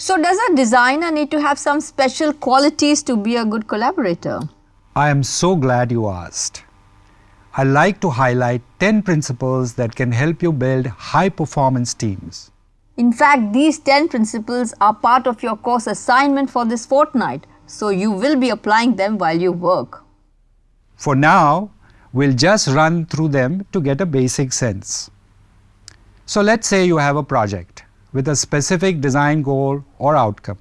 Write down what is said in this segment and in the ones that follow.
So does a designer need to have some special qualities to be a good collaborator? I am so glad you asked. I like to highlight 10 principles that can help you build high performance teams. In fact, these 10 principles are part of your course assignment for this fortnight, so you will be applying them while you work. For now, we'll just run through them to get a basic sense. So let's say you have a project with a specific design goal or outcome,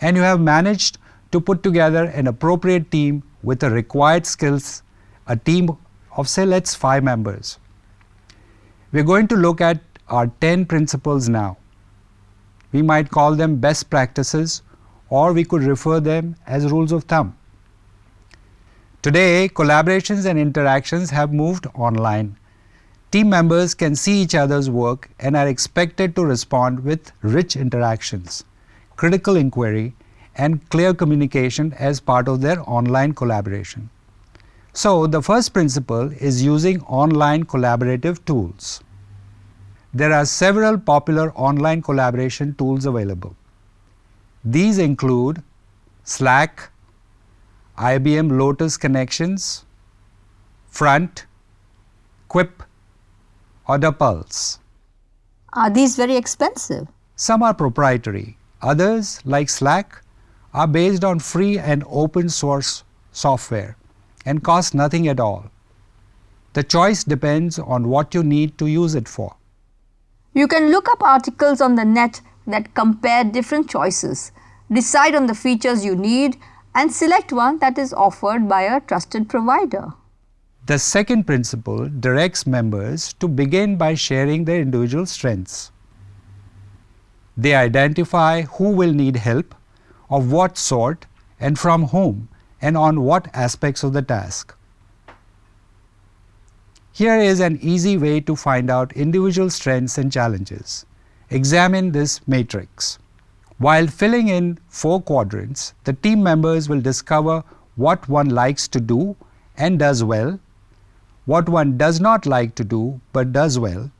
and you have managed to put together an appropriate team with the required skills, a team of say let's 5 members. We're going to look at our 10 principles now. We might call them best practices or we could refer them as rules of thumb. Today, collaborations and interactions have moved online. Team members can see each other's work and are expected to respond with rich interactions, critical inquiry, and clear communication as part of their online collaboration. So, the first principle is using online collaborative tools. There are several popular online collaboration tools available. These include Slack, IBM Lotus Connections, Front, Quip, or the Pulse. Are these very expensive? Some are proprietary. Others, like Slack, are based on free and open source software and cost nothing at all. The choice depends on what you need to use it for. You can look up articles on the net that compare different choices, decide on the features you need and select one that is offered by a trusted provider. The second principle directs members to begin by sharing their individual strengths. They identify who will need help, of what sort and from whom and on what aspects of the task. Here is an easy way to find out individual strengths and challenges. Examine this matrix. While filling in four quadrants, the team members will discover what one likes to do and does well, what one does not like to do but does well,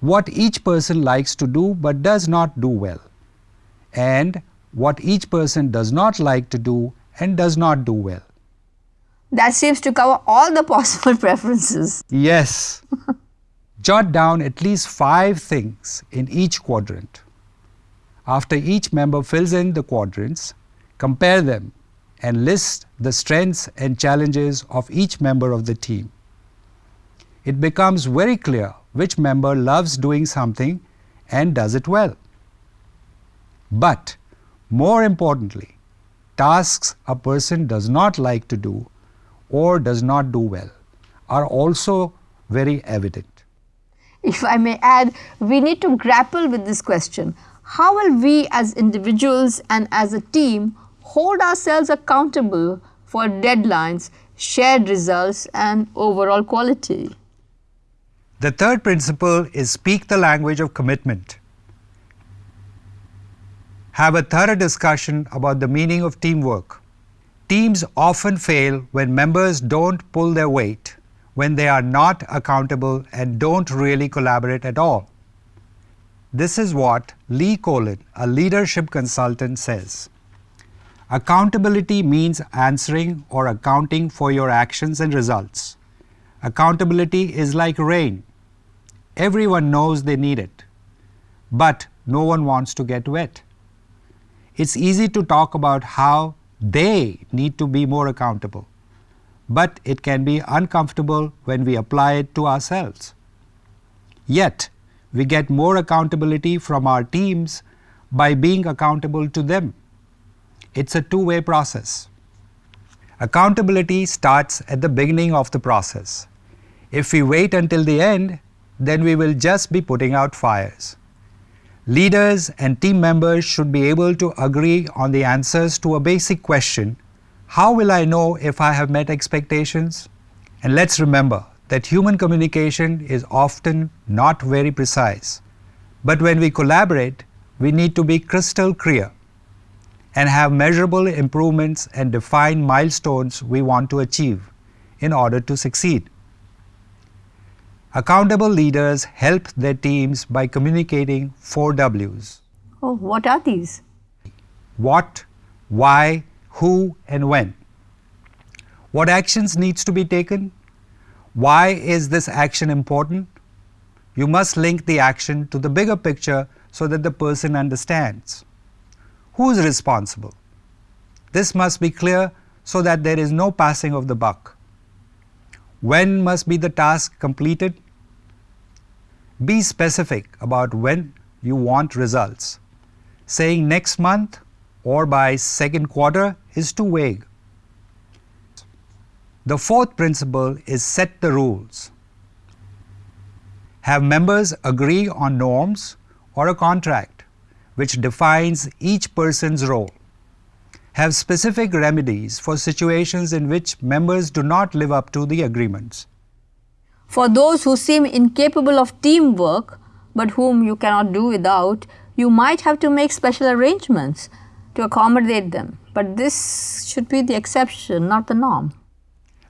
what each person likes to do but does not do well, and what each person does not like to do and does not do well. That seems to cover all the possible preferences. Yes. Jot down at least five things in each quadrant. After each member fills in the quadrants, compare them and list the strengths and challenges of each member of the team. It becomes very clear which member loves doing something and does it well. But more importantly, tasks a person does not like to do or does not do well are also very evident. If I may add, we need to grapple with this question. How will we as individuals and as a team hold ourselves accountable for deadlines, shared results and overall quality? The third principle is speak the language of commitment. Have a thorough discussion about the meaning of teamwork. Teams often fail when members don't pull their weight, when they are not accountable and don't really collaborate at all. This is what Lee Colan, a leadership consultant, says. Accountability means answering or accounting for your actions and results. Accountability is like rain. Everyone knows they need it, but no one wants to get wet. It's easy to talk about how they need to be more accountable, but it can be uncomfortable when we apply it to ourselves. Yet, we get more accountability from our teams by being accountable to them. It's a two-way process. Accountability starts at the beginning of the process. If we wait until the end, then we will just be putting out fires. Leaders and team members should be able to agree on the answers to a basic question, how will I know if I have met expectations? And let's remember that human communication is often not very precise. But when we collaborate, we need to be crystal clear and have measurable improvements and define milestones we want to achieve in order to succeed. Accountable leaders help their teams by communicating four W's. Oh, what are these? What, why, who and when. What actions needs to be taken? Why is this action important? You must link the action to the bigger picture so that the person understands. Who is responsible? This must be clear so that there is no passing of the buck. When must be the task completed? Be specific about when you want results. Saying next month or by second quarter is too vague. The fourth principle is set the rules. Have members agree on norms or a contract which defines each person's role. Have specific remedies for situations in which members do not live up to the agreements. For those who seem incapable of teamwork, but whom you cannot do without, you might have to make special arrangements to accommodate them. But this should be the exception, not the norm.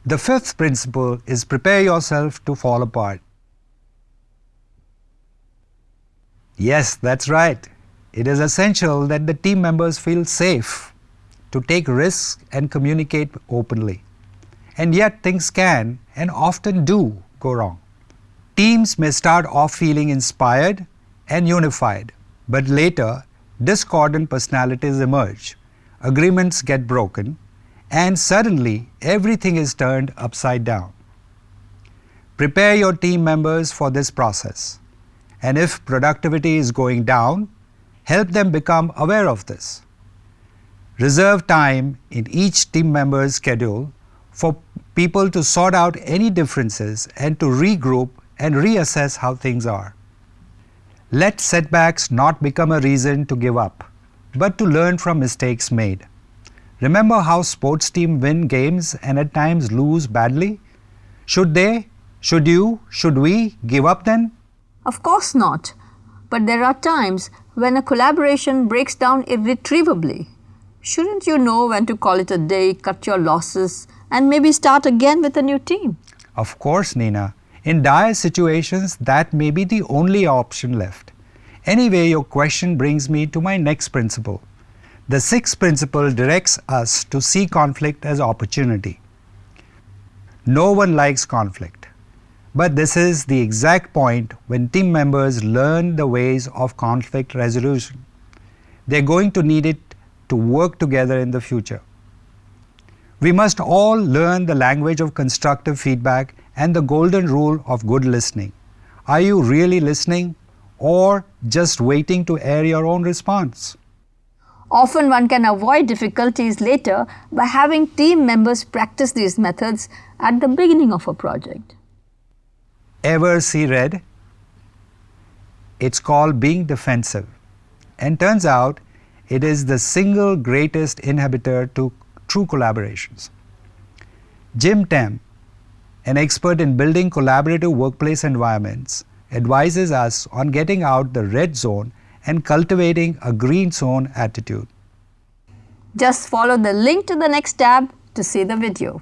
The fifth principle is prepare yourself to fall apart. Yes, that's right. It is essential that the team members feel safe to take risks and communicate openly. And yet things can and often do go wrong. Teams may start off feeling inspired and unified, but later discordant personalities emerge, agreements get broken, and suddenly everything is turned upside down. Prepare your team members for this process, and if productivity is going down, help them become aware of this. Reserve time in each team member's schedule for people to sort out any differences and to regroup and reassess how things are. Let setbacks not become a reason to give up, but to learn from mistakes made. Remember how sports teams win games and at times lose badly? Should they, should you, should we give up then? Of course not. But there are times when a collaboration breaks down irretrievably. Shouldn't you know when to call it a day, cut your losses, and maybe start again with a new team? Of course, Nina. In dire situations, that may be the only option left. Anyway, your question brings me to my next principle. The sixth principle directs us to see conflict as opportunity. No one likes conflict, but this is the exact point when team members learn the ways of conflict resolution. They're going to need it to work together in the future. We must all learn the language of constructive feedback and the golden rule of good listening. Are you really listening or just waiting to air your own response? Often one can avoid difficulties later by having team members practice these methods at the beginning of a project. Ever see red? It's called being defensive. And turns out it is the single greatest inhibitor to true collaborations. Jim Tamm, an expert in building collaborative workplace environments, advises us on getting out the red zone and cultivating a green zone attitude. Just follow the link to the next tab to see the video.